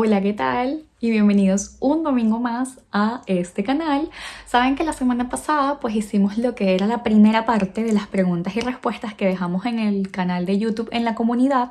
Hola, ¿qué tal? Y bienvenidos un domingo más a este canal. Saben que la semana pasada pues hicimos lo que era la primera parte de las preguntas y respuestas que dejamos en el canal de YouTube en la comunidad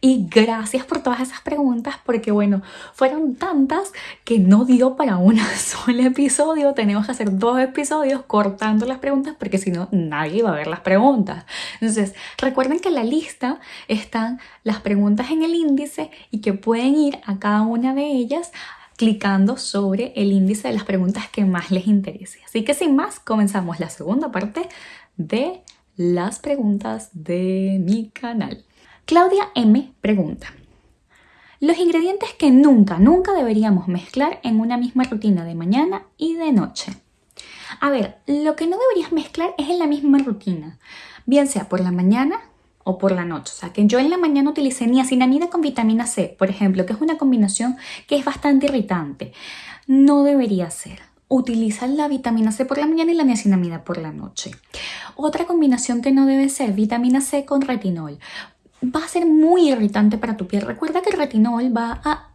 y gracias por todas esas preguntas porque bueno, fueron tantas que no dio para un solo episodio, tenemos que hacer dos episodios cortando las preguntas porque si no nadie va a ver las preguntas. Entonces recuerden que en la lista están las preguntas en el índice y que pueden ir a cada una de ellas clicando sobre el índice de las preguntas que más les interese. Así que sin más, comenzamos la segunda parte de las preguntas de mi canal. Claudia M pregunta, los ingredientes que nunca, nunca deberíamos mezclar en una misma rutina de mañana y de noche. A ver, lo que no deberías mezclar es en la misma rutina, bien sea por la mañana o por la noche. O sea, que yo en la mañana utilicé niacinamida con vitamina C, por ejemplo, que es una combinación que es bastante irritante. No debería ser. Utiliza la vitamina C por la mañana y la niacinamida por la noche. Otra combinación que no debe ser vitamina C con retinol va a ser muy irritante para tu piel. Recuerda que el retinol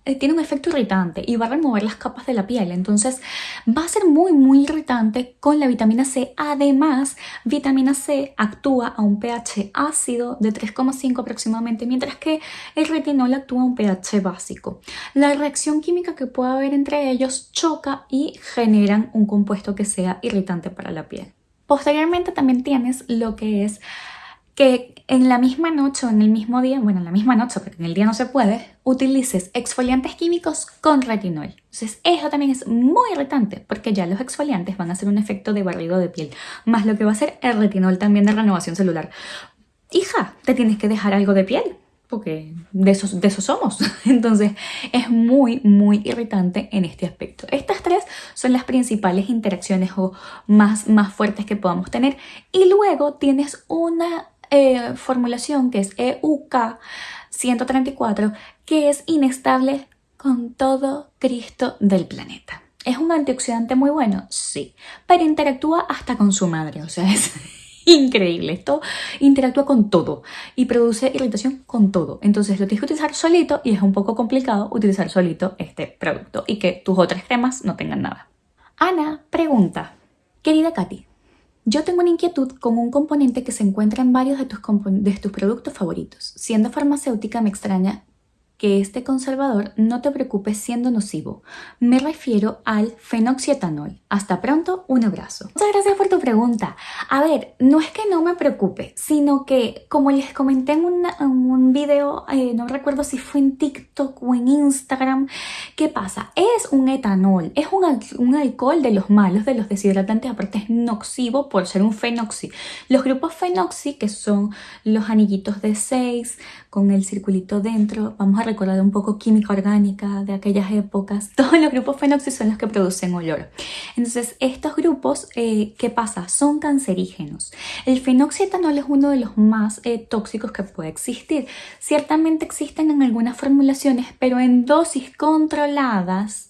eh, tiene un efecto irritante y va a remover las capas de la piel. Entonces va a ser muy, muy irritante con la vitamina C. Además, vitamina C actúa a un pH ácido de 3,5 aproximadamente, mientras que el retinol actúa a un pH básico. La reacción química que pueda haber entre ellos choca y generan un compuesto que sea irritante para la piel. Posteriormente también tienes lo que es que en la misma noche o en el mismo día, bueno, en la misma noche, porque en el día no se puede, utilices exfoliantes químicos con retinol. Entonces, eso también es muy irritante porque ya los exfoliantes van a hacer un efecto de barrido de piel, más lo que va a hacer el retinol también de renovación celular. Hija, te tienes que dejar algo de piel, porque de esos, de somos. Entonces es muy, muy irritante en este aspecto. Estas tres son las principales interacciones o más, más fuertes que podamos tener. Y luego tienes una eh, formulación que es EUK 134 que es inestable con todo Cristo del planeta. ¿Es un antioxidante muy bueno? Sí, pero interactúa hasta con su madre, o sea, es increíble. Esto interactúa con todo y produce irritación con todo. Entonces lo tienes que utilizar solito y es un poco complicado utilizar solito este producto y que tus otras cremas no tengan nada. Ana pregunta, querida Katy, yo tengo una inquietud con un componente que se encuentra en varios de tus, de tus productos favoritos. Siendo farmacéutica me extraña que este conservador no te preocupe siendo nocivo. Me refiero al fenoxietanol. Hasta pronto, un abrazo. Muchas gracias por tu pregunta. A ver, no es que no me preocupe, sino que como les comenté en, un video, eh, no recuerdo si fue en TikTok o en Instagram, ¿qué pasa? Es un etanol, es un, un alcohol de los malos, de los deshidratantes, aparte es nocivo por ser un fenoxi. Los grupos fenoxi, que son los anillitos de 6 con el circulito dentro, vamos a recordar un poco química orgánica de aquellas épocas. Todos los grupos fenoxi son los que producen olor. Entonces, estos grupos, eh, ¿qué pasa? Son cancerígenos. El fenoxietanol es uno de los más eh, tóxicos que puede existir. Ciertamente existen en algunas formulaciones, pero en dosis controladas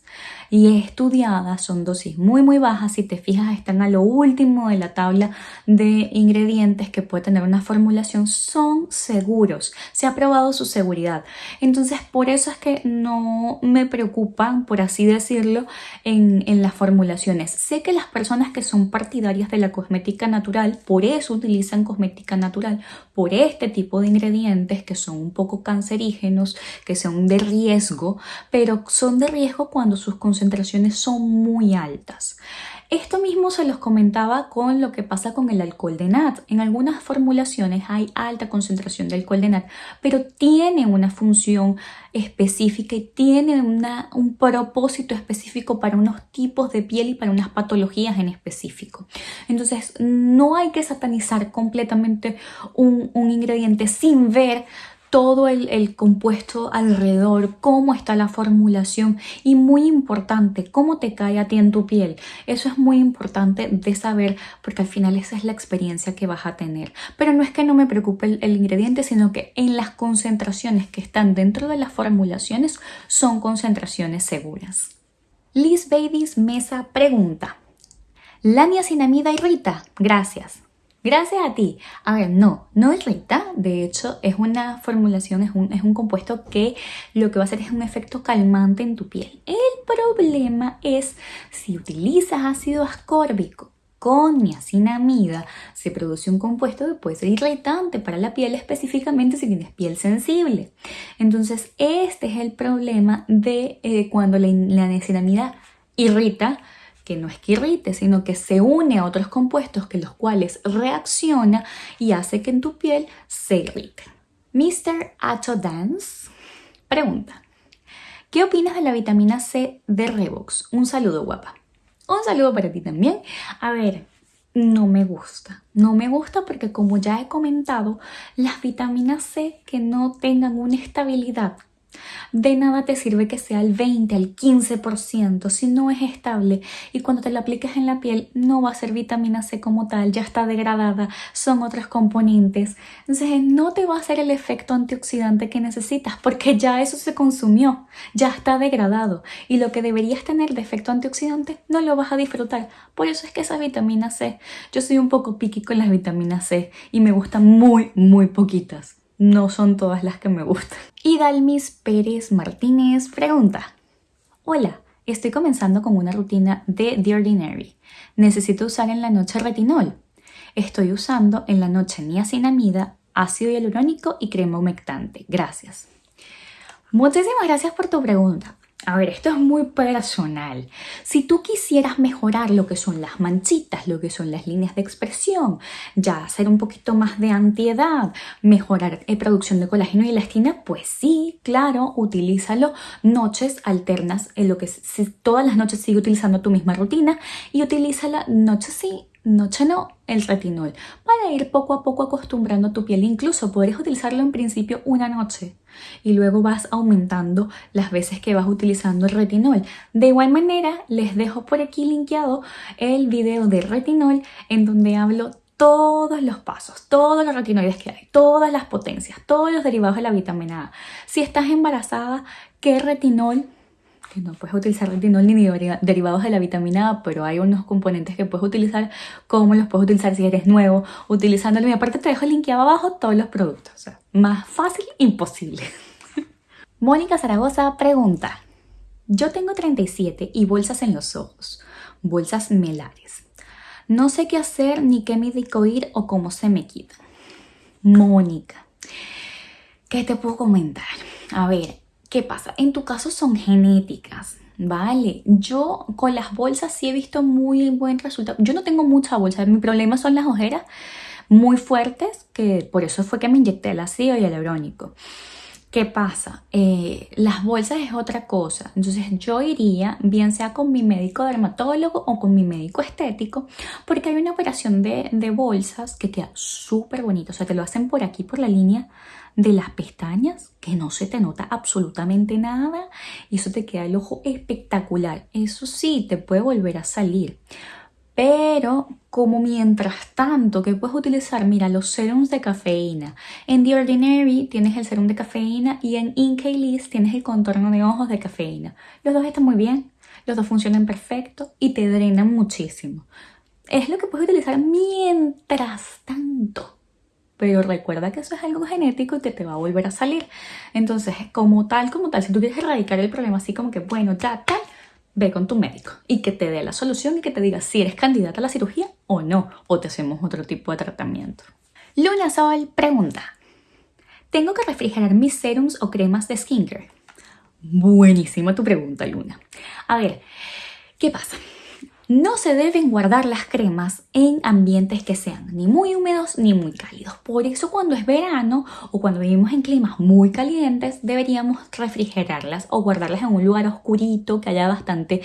y estudiadas, son dosis muy muy bajas, si te fijas están a lo último de la tabla de ingredientes que puede tener una formulación, son seguros, se ha probado su seguridad. Entonces por eso es que no me preocupan, por así decirlo, en, en las formulaciones. Sé que las personas que son partidarias de la cosmética natural, por eso utilizan cosmética natural, por este tipo de ingredientes que son un poco cancerígenos, que son de riesgo, pero son de riesgo cuando sus concentraciones son muy altas. Esto mismo se los comentaba con lo que pasa con el alcohol de nat. En algunas formulaciones hay alta concentración de alcohol de nat, pero tiene una función específica y tiene un propósito específico para unos tipos de piel y para unas patologías en específico. Entonces no hay que satanizar completamente un, un ingrediente sin ver todo el, compuesto alrededor, cómo está la formulación y muy importante, cómo te cae a ti en tu piel. Eso es muy importante de saber porque al final esa es la experiencia que vas a tener. Pero no es que no me preocupe el, el ingrediente, sino que en las concentraciones que están dentro de las formulaciones son concentraciones seguras. Liz Babies Mesa pregunta, ¿la niacinamida irrita? Gracias. Gracias a ti. A ver, no, no irrita. De hecho, es una formulación, es un, es un compuesto que lo que va a hacer es un efecto calmante en tu piel. El problema es si utilizas ácido ascórbico con niacinamida se produce un compuesto que puede ser irritante para la piel, específicamente si tienes piel sensible. Entonces, este es el problema de eh, cuando la, la niacinamida irrita, que no es que irrite, sino que se une a otros compuestos que los cuales reacciona y hace que en tu piel se irrite. Mr. Acho Dance pregunta, ¿qué opinas de la vitamina C de Revox? Un saludo guapa. Un saludo para ti también. A ver, no me gusta. No me gusta porque como ya he comentado, las vitaminas C que no tengan una estabilidad de nada te sirve que sea el 20, el 15% si no es estable y cuando te la apliques en la piel no va a ser vitamina C como tal, ya está degradada, son otros componentes. Entonces no te va a hacer el efecto antioxidante que necesitas porque ya eso se consumió, ya está degradado y lo que deberías tener de efecto antioxidante no lo vas a disfrutar. Por eso es que esa vitamina C, yo soy un poco piqui con las vitaminas C y me gustan muy, muy poquitas no son todas las que me gustan. Y Dalmis Pérez Martínez pregunta, Hola, estoy comenzando con una rutina de The Ordinary. Necesito usar en la noche retinol. Estoy usando en la noche niacinamida, ácido hialurónico y crema humectante. Gracias. Muchísimas gracias por tu pregunta. A ver, esto es muy personal. Si tú quisieras mejorar lo que son las manchitas, lo que son las líneas de expresión, ya hacer un poquito más de antiedad, mejorar la producción de colágeno y elastina, pues sí, claro, utilízalo noches alternas, en lo que si todas las noches sigue utilizando tu misma rutina y utilízala noche sí, noche no, el retinol, para ir poco a poco acostumbrando tu piel. Incluso podrías utilizarlo en principio una noche y luego vas aumentando las veces que vas utilizando el retinol. De igual manera, les dejo por aquí linkeado el video de retinol en donde hablo todos los pasos, todos los retinoides que hay, todas las potencias, todos los derivados de la vitamina A. Si estás embarazada, ¿qué retinol que no puedes utilizar retinol ni derivados de la vitamina A, pero hay unos componentes que puedes utilizar, como los puedes utilizar si eres nuevo, utilizándolo. Y aparte te dejo linkeado abajo todos los productos. O sea, más fácil, imposible. Mónica Zaragoza pregunta, yo tengo 37 y bolsas en los ojos, bolsas melares. No sé qué hacer ni qué médico ir o cómo se me quitan. Mónica, ¿qué te puedo comentar? A ver, ¿Qué pasa? En tu caso son genéticas, ¿vale? Yo con las bolsas sí he visto muy buen resultado. Yo no tengo mucha bolsa, mi problema son las ojeras muy fuertes, que por eso fue que me inyecté el ácido hialurónico. ¿Qué pasa? Eh, las bolsas es otra cosa. Entonces yo iría, bien sea con mi médico dermatólogo o con mi médico estético, porque hay una operación de, de bolsas que queda súper bonito. O sea, te lo hacen por aquí, por la línea de las pestañas, que no se te nota absolutamente nada y eso te queda el ojo espectacular. Eso sí, te puede volver a salir. Pero como mientras tanto que puedes utilizar, mira, los serums de cafeína. En The Ordinary tienes el serum de cafeína y en Incalise tienes el contorno de ojos de cafeína. Los dos están muy bien, los dos funcionan perfecto y te drenan muchísimo. Es lo que puedes utilizar mientras tanto pero recuerda que eso es algo genético que te va a volver a salir. Entonces, como tal, como tal, si tú quieres erradicar el problema así como que, bueno, ya tal, ve con tu médico y que te dé la solución y que te diga si eres candidata a la cirugía o no, o te hacemos otro tipo de tratamiento. Luna Sol pregunta, ¿tengo que refrigerar mis serums o cremas de skincare? Buenísima tu pregunta, Luna. A ver, ¿qué pasa? No se deben guardar las cremas en ambientes que sean ni muy húmedos ni muy cálidos. Por eso cuando es verano o cuando vivimos en climas muy calientes deberíamos refrigerarlas o guardarlas en un lugar oscurito que haya bastante,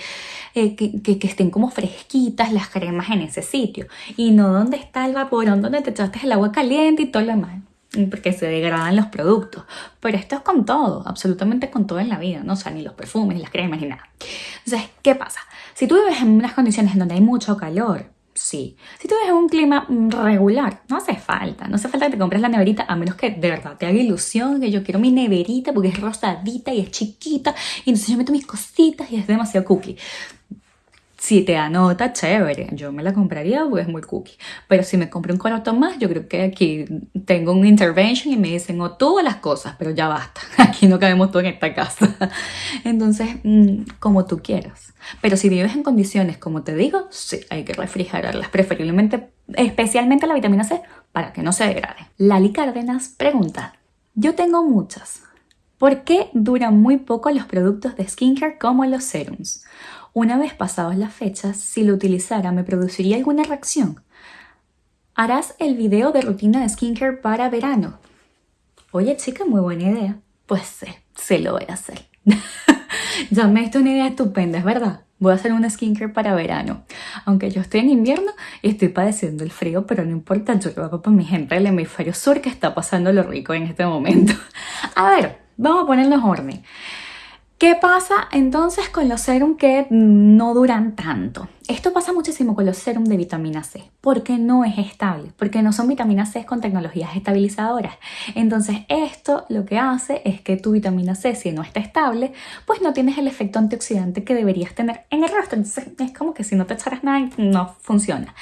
eh, que, que, estén como fresquitas las cremas en ese sitio y no donde está el vaporón donde te echaste el agua caliente y todo lo demás porque se degradan los productos. Pero esto es con todo, absolutamente con todo en la vida, no o sea, ni los perfumes, ni las cremas, ni nada. Entonces, ¿qué pasa? Si tú vives en unas condiciones donde hay mucho calor, sí. Si tú vives en un clima regular, no hace falta. No hace falta que te compres la neverita, a menos que de verdad te haga ilusión que yo quiero mi neverita porque es rosadita y es chiquita y entonces yo meto mis cositas y es demasiado cookie Si te anota, chévere, yo me la compraría porque es muy cookie. Pero si me compro un coroto más, yo creo que aquí tengo un intervention y me dicen, o oh, tú las cosas, pero ya basta, aquí no cabemos todo en esta casa. Entonces, mm, como tú quieras. Pero si vives en condiciones, como te digo, sí, hay que refrigerarlas, preferiblemente, especialmente la vitamina C, para que no se degrade. Lali Cárdenas pregunta, yo tengo muchas. ¿Por qué duran muy poco los productos de skincare como los serums? Una vez pasadas las fechas, si lo utilizara, ¿me produciría alguna reacción? ¿Harás el video de rutina de skincare para verano? Oye chica, muy buena idea. Pues sí, se lo voy a hacer. ya me diste una idea estupenda, es verdad. Voy a hacer un skincare para verano. Aunque yo estoy en invierno y estoy padeciendo el frío, pero no importa, yo lo hago para mi gente del hemisferio sur que está pasando lo rico en este momento. A ver, vamos a ponernos orden. ¿Qué pasa entonces con los serum que no duran tanto? Esto pasa muchísimo con los serum de vitamina C, porque no es estable, porque no son vitaminas C con tecnologías estabilizadoras. Entonces esto lo que hace es que tu vitamina C, si no está estable, pues no tienes el efecto antioxidante que deberías tener en el rostro. Entonces es como que si no te echaras nada, no funciona.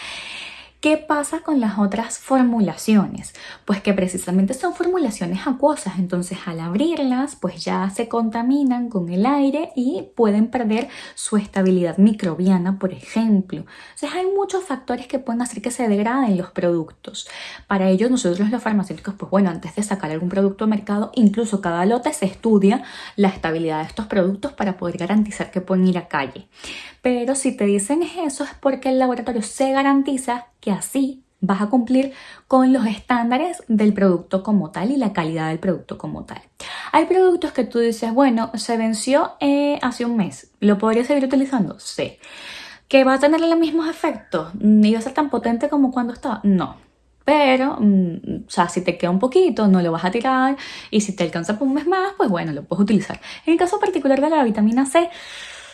¿Qué pasa con las otras formulaciones? Pues que precisamente son formulaciones acuosas, entonces al abrirlas pues ya se contaminan con el aire y pueden perder su estabilidad microbiana, por ejemplo. Entonces hay muchos factores que pueden hacer que se degraden los productos. Para ello nosotros los farmacéuticos, pues bueno, antes de sacar algún producto al mercado, incluso cada lote se estudia la estabilidad de estos productos para poder garantizar que pueden ir a calle. Pero si te dicen eso es porque el laboratorio se garantiza que así vas a cumplir con los estándares del producto como tal y la calidad del producto como tal. Hay productos que tú dices, bueno, se venció eh, hace un mes, ¿lo podría seguir utilizando? Sí. ¿Que va a tener los mismos efectos? ¿Ni va a ser tan potente como cuando estaba? No. Pero, mm, o sea, si te queda un poquito, no lo vas a tirar y si te alcanza por un mes más, pues bueno, lo puedes utilizar. En el caso particular de la vitamina C,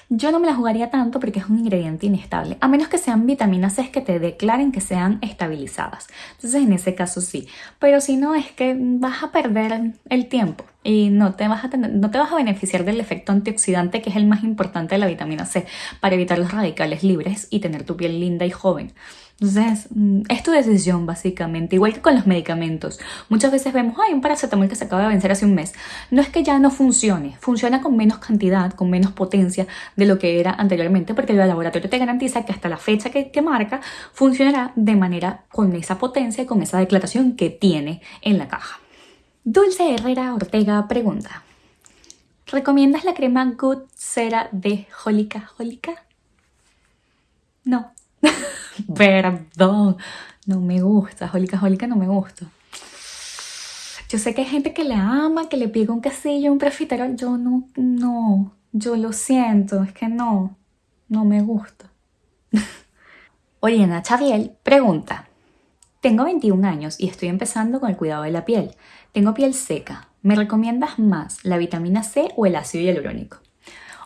yo no me la jugaría tanto porque es un ingrediente inestable, a menos que sean vitaminas C que te declaren que sean estabilizadas. Entonces en ese caso sí, pero si no es que vas a perder el tiempo y no te vas a tener, no te vas a beneficiar del efecto antioxidante que es el más importante de la vitamina C para evitar los radicales libres y tener tu piel linda y joven. Entonces, mm, es tu decisión básicamente, igual que con los medicamentos. Muchas veces vemos, hay un paracetamol que se acaba de vencer hace un mes. No es que ya no funcione, funciona con menos cantidad, con menos potencia de lo que era anteriormente, porque el laboratorio te garantiza que hasta la fecha que, que marca funcionará de manera con esa potencia y con esa declaración que tiene en la caja. Dulce Herrera Ortega pregunta, ¿recomiendas la crema Good Cera de Jólica Jólica? No. Perdón, no me gusta, Jólica Jólica no me gusta. Yo sé que hay gente que le ama, que le pide un quesillo, un profiterol. Yo no, no, yo lo siento, es que no, no me gusta. Oriana Chaviel pregunta, tengo 21 años y estoy empezando con el cuidado de la piel. Tengo piel seca. ¿Me recomiendas más la vitamina C o el ácido hialurónico?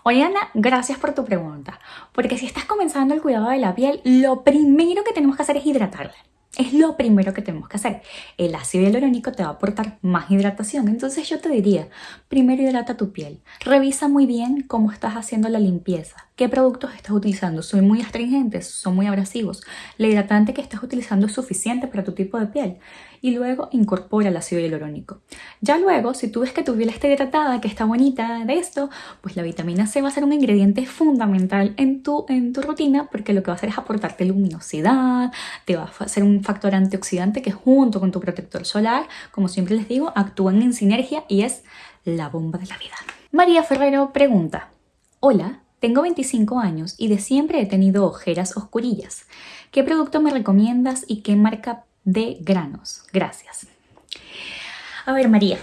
Oye Ana, gracias por tu pregunta, porque si estás comenzando el cuidado de la piel, lo primero que tenemos que hacer es hidratarla. Es lo primero que tenemos que hacer. El ácido hialurónico te va a aportar más hidratación. Entonces yo te diría, primero hidrata tu piel. Revisa muy bien cómo estás haciendo la limpieza. ¿Qué productos estás utilizando? ¿Son muy astringentes? ¿Son muy abrasivos? ¿La hidratante que estás utilizando es suficiente para tu tipo de piel? Y luego incorpora el ácido hialurónico. Ya luego, si tú ves que tu piel está hidratada, que está bonita de esto, pues la vitamina C va a ser un ingrediente fundamental en tu, en tu rutina porque lo que va a hacer es aportarte luminosidad, te va a hacer un factor antioxidante que junto con tu protector solar, como siempre les digo, actúan en sinergia y es la bomba de la vida. María Ferrero pregunta, hola, tengo 25 años y de siempre he tenido ojeras oscurillas. ¿Qué producto me recomiendas y qué marca de granos? Gracias. A ver, María,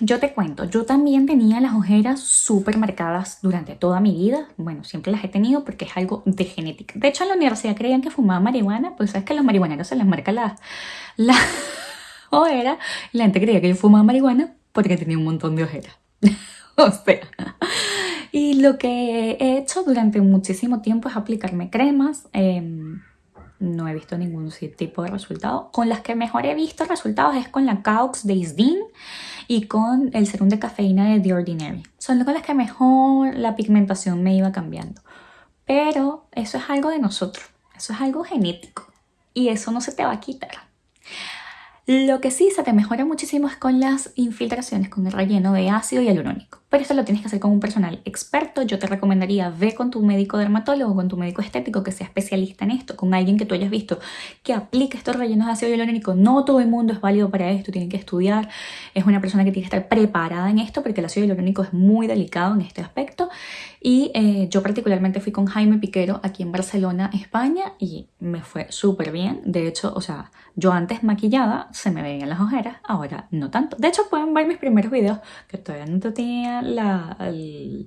yo te cuento, yo también tenía las ojeras súper marcadas durante toda mi vida. Bueno, siempre las he tenido porque es algo de genética. De hecho, en la universidad creían que fumaba marihuana, pues sabes que a los marihuaneros se les marca la, la ojera. La gente creía que yo fumaba marihuana porque tenía un montón de ojeras. o sea, y lo que he hecho durante muchísimo tiempo es aplicarme cremas. Em, no he visto ningún tipo de resultado. Con las que mejor he visto resultados es con la Caux de Isdin y con el serum de cafeína de The Ordinary. Son con las que mejor la pigmentación me iba cambiando. pero eso es algo de nosotros, eso es algo genético y eso no se te va a quitar. Lo que sí se te mejora muchísimo es con las infiltraciones, con el relleno de ácido hialurónico. Pero esto lo tienes que hacer con un personal experto. Yo te recomendaría ve con tu médico dermatólogo, con tu médico estético que sea especialista en esto, con alguien que tú hayas visto que aplique estos rellenos de ácido hialurónico. No todo el mundo es válido para esto, tienen que estudiar. Es una persona que tiene que estar preparada en esto porque el ácido hialurónico es muy delicado en este aspecto. Y eh, yo particularmente fui con Jaime Piquero aquí en Barcelona, España, y me fue súper bien. De hecho, o sea, yo antes maquillada se me veían las ojeras, ahora no tanto. De hecho, pueden ver mis primeros videos que todavía no tenía el,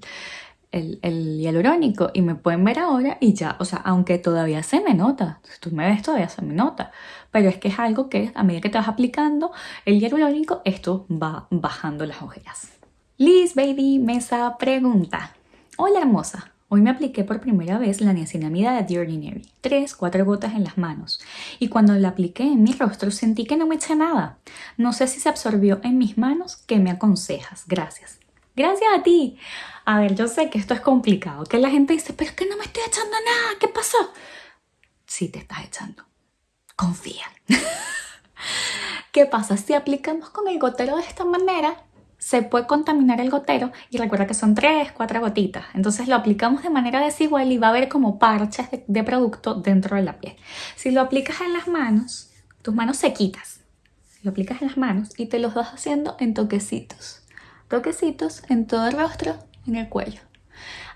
el, hialurónico y me pueden ver ahora y ya, o sea, aunque todavía se me nota, si tú me ves todavía se me nota, pero es que es algo que a medida que te vas aplicando el hialurónico, esto va bajando las ojeras. Liz Baby Mesa pregunta, hola hermosa, Hoy me apliqué por primera vez la niacinamida de The Ordinary, 3, 4 gotas en las manos, y cuando la apliqué en mi rostro sentí que no me eché nada. No sé si se absorbió en mis manos, ¿qué me aconsejas? Gracias. Gracias a ti. A ver, yo sé que esto es complicado, que la gente dice, pero es que no me estoy echando nada, ¿qué pasó? Sí te estás echando. Confía. ¿Qué pasa? Si aplicamos con el gotero de esta manera, se puede contaminar el gotero y recuerda que son 3, 4 gotitas. Entonces lo aplicamos de manera desigual y va a haber como parches de, producto dentro de la piel. Si lo aplicas en las manos, tus manos sequitas, lo aplicas en las manos y te los vas haciendo en toquecitos. Toquecitos en todo el rostro, en el cuello.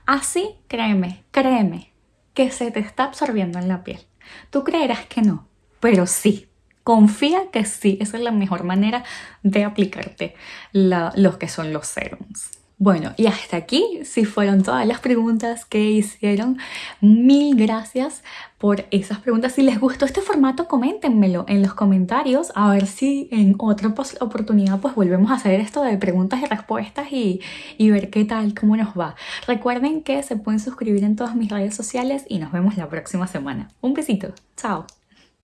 Así, créeme, créeme, que se te está absorbiendo en la piel. Tú creerás que no, pero sí, confía que sí, esa es la mejor manera de aplicarte los que son los serums. Bueno, y hasta aquí, si fueron todas las preguntas que hicieron, mil gracias por esas preguntas. Si les gustó este formato, coméntenmelo en los comentarios, a ver si en otra oportunidad pues volvemos a hacer esto de preguntas y respuestas y, y ver qué tal, cómo nos va. Recuerden que se pueden suscribir en todas mis redes sociales y nos vemos la próxima semana. Un besito, chao.